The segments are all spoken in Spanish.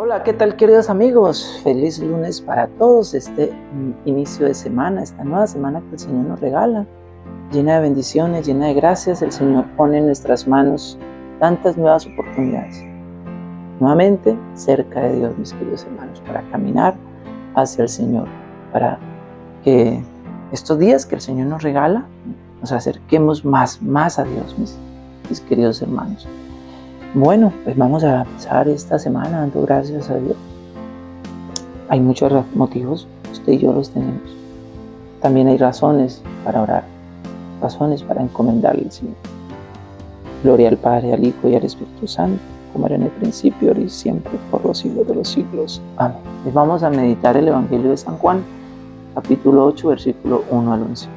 Hola, ¿qué tal queridos amigos? Feliz lunes para todos, este inicio de semana, esta nueva semana que el Señor nos regala, llena de bendiciones, llena de gracias. El Señor pone en nuestras manos tantas nuevas oportunidades. Nuevamente, cerca de Dios, mis queridos hermanos, para caminar hacia el Señor, para que estos días que el Señor nos regala, nos acerquemos más, más a Dios, mis, mis queridos hermanos. Bueno, pues vamos a empezar esta semana dando gracias a Dios. Hay muchos motivos, usted y yo los tenemos. También hay razones para orar, razones para encomendarle al Señor. Gloria al Padre, al Hijo y al Espíritu Santo, como era en el principio, ahora y siempre, por los siglos de los siglos. Amén. Pues vamos a meditar el Evangelio de San Juan, capítulo 8, versículo 1 al 11.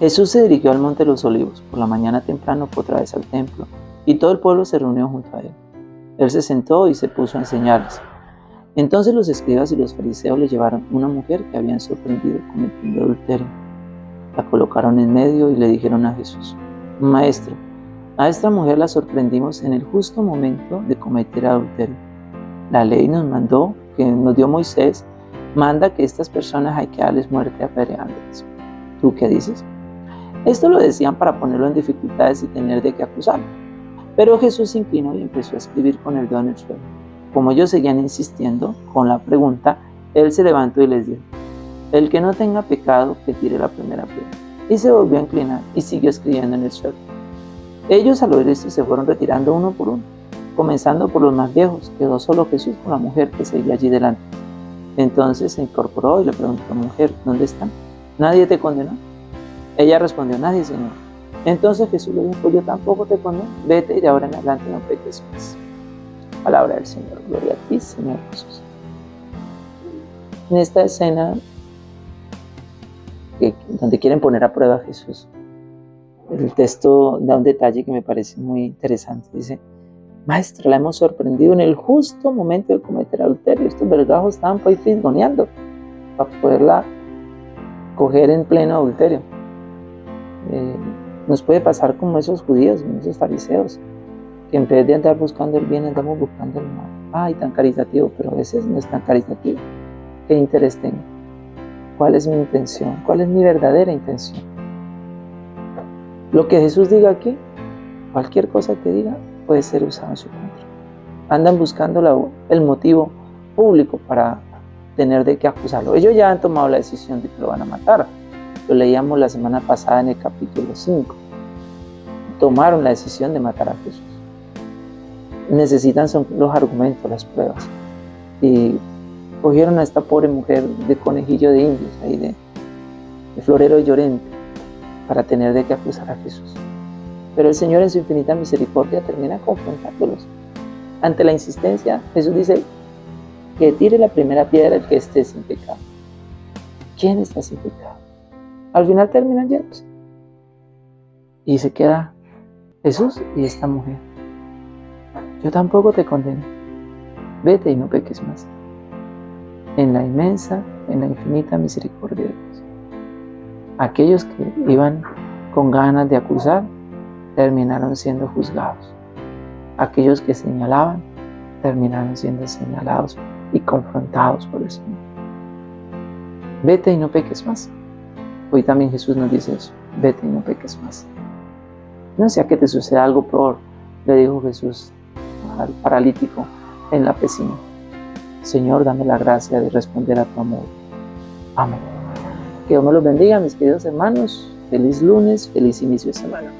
Jesús se dirigió al Monte de los Olivos. Por la mañana temprano fue otra vez al templo y todo el pueblo se reunió junto a él. Él se sentó y se puso a enseñarles. Entonces los escribas y los fariseos le llevaron una mujer que habían sorprendido cometiendo adulterio. La colocaron en medio y le dijeron a Jesús, Maestro, a esta mujer la sorprendimos en el justo momento de cometer adulterio. La ley nos mandó, que nos dio Moisés, manda que estas personas hay que darles muerte apedreándoles. ¿Tú qué dices? Esto lo decían para ponerlo en dificultades y tener de qué acusarlo. Pero Jesús se inclinó y empezó a escribir con el dedo en el suelo. Como ellos seguían insistiendo con la pregunta, él se levantó y les dijo, el que no tenga pecado, que tire la primera piedra. Y se volvió a inclinar y siguió escribiendo en el suelo. Ellos al oír esto se fueron retirando uno por uno, comenzando por los más viejos. Quedó solo Jesús con la mujer que seguía allí delante. Entonces se incorporó y le preguntó, mujer, ¿dónde están? ¿Nadie te condenó? Ella respondió, nadie, Señor. Entonces Jesús le dijo, yo tampoco te condeno, vete y de ahora en adelante no peques más. Palabra del Señor, gloria a ti, Señor Jesús. En esta escena donde quieren poner a prueba a Jesús, el texto da un detalle que me parece muy interesante. Dice, Maestro, la hemos sorprendido en el justo momento de cometer adulterio. Estos vergajos estaban pues fisgoneando para poderla coger en pleno adulterio. Eh, nos puede pasar como esos judíos, como esos fariseos, que en vez de andar buscando el bien, andamos buscando el mal. Ay, tan caritativo, pero a veces no es tan caritativo. ¿Qué interés tengo? ¿Cuál es mi intención? ¿Cuál es mi verdadera intención? Lo que Jesús diga aquí, cualquier cosa que diga, puede ser usado en su contra. Andan buscando el motivo público para tener de qué acusarlo. Ellos ya han tomado la decisión de que lo van a matar. Lo leíamos la semana pasada en el capítulo 5. Tomaron la decisión de matar a Jesús. Necesitan son los argumentos, las pruebas. Y cogieron a esta pobre mujer de conejillo de indios, ahí de, de florero llorente, para tener de qué acusar a Jesús. Pero el Señor en su infinita misericordia termina confrontándolos. Ante la insistencia, Jesús dice que tire la primera piedra el que esté sin pecado. ¿Quién está sin pecado? Al final terminan llenos. Y se queda Jesús y esta mujer. Yo tampoco te condeno. Vete y no peques más. En la inmensa, en la infinita misericordia de Dios. Aquellos que iban con ganas de acusar, terminaron siendo juzgados. Aquellos que señalaban, terminaron siendo señalados y confrontados por el Señor. Vete y no peques más. Hoy también Jesús nos dice eso, vete y no peques más. No sea que te suceda algo peor, le dijo Jesús al paralítico en la piscina. Señor, dame la gracia de responder a tu amor. Amén. Que Dios me los bendiga, mis queridos hermanos. Feliz lunes, feliz inicio de semana.